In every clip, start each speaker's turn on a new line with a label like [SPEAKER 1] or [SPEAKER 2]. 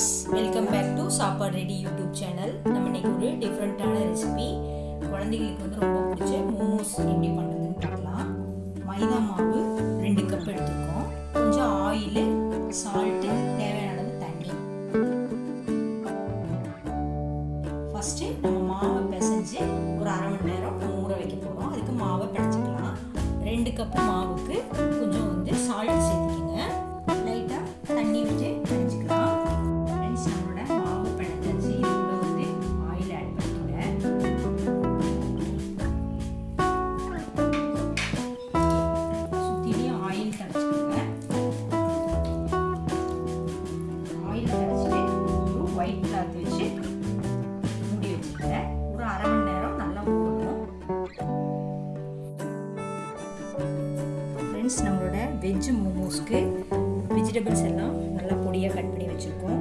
[SPEAKER 1] Friends welcome back to Sappadu ready YouTube channel நம்ம இன்னைக்கு ஒரு டிஃப்ரெண்ட்டான ரெசிபி குழந்தைங்களுக்கு வந்து ரொம்ப பிடிச்ச மோமோஸ் எப்படி பண்ணுறதுன்னு பார்க்கலாம். மைதா மாவு ரெண்டு கப் எடுத்துருக்கோம் கொஞ்சம் ஆயிலு சால்ட்டு தேவையான அளவு தண்ணி. ஃபஸ்ட்டு நம்ம மாவை பிசைஞ்சு ஒரு அரை மணி நேரம் ஊற வைக்க போகிறோம் அதுக்கு மாவை பிடிச்சிக்கலாம். ரெண்டு கப் மாவுக்கு வெஜிடபிள்ஸ் எல்லாம் நல்லா பொடியாக கட் பண்ணி வச்சுருக்கோம்.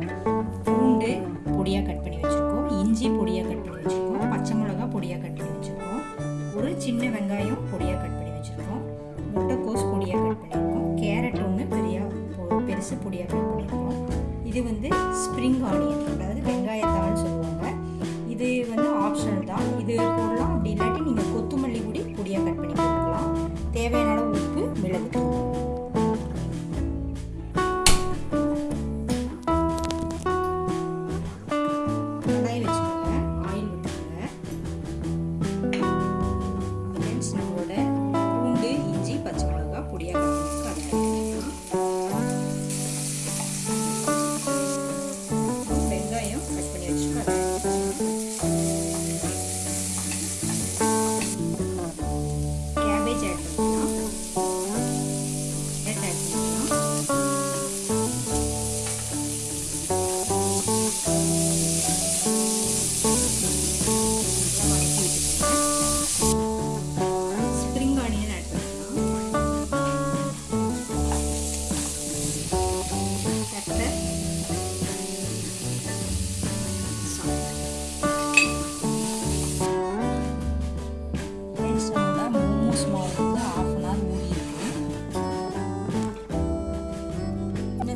[SPEAKER 1] பூண்டு பொடியாக கட் பண்ணி வச்சுருக்கோம். இஞ்சி பொடியாக கட் பண்ணி வச்சுருக்கோம். பச்சை மிளகா பொடியாக கட் பண்ணி வச்சுருக்கோம். ஒரு சின்ன வெங்காயம் பொடியாக கட்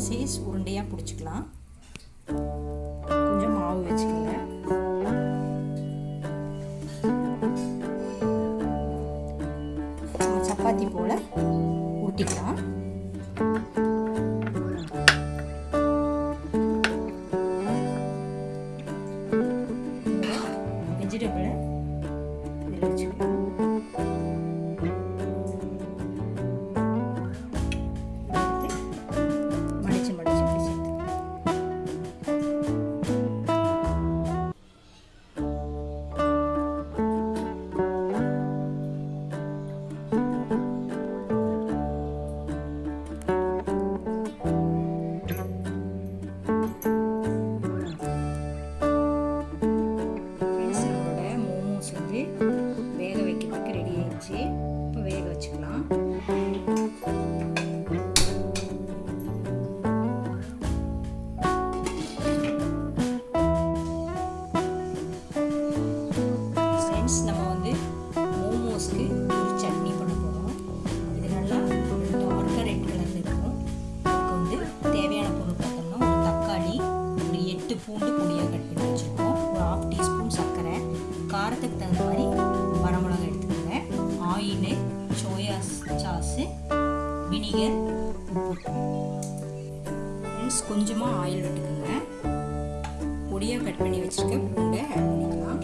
[SPEAKER 1] சைஸ் உருண்டையாக பிடிச்சிக்கலாம். கொஞ்சம் மாவு வச்சுக்கோங்க. சப்பாத்தி போல் ஊட்டிக்கலாம். வினிகர் ஃப்ரெண்ட்ஸ் கொஞ்சமாக ஆயில் விட்டுக்குங்க. பொடியாக கட் பண்ணி வச்சுருக்க பூண்டை ஆட் பண்ணிக்கலாம்.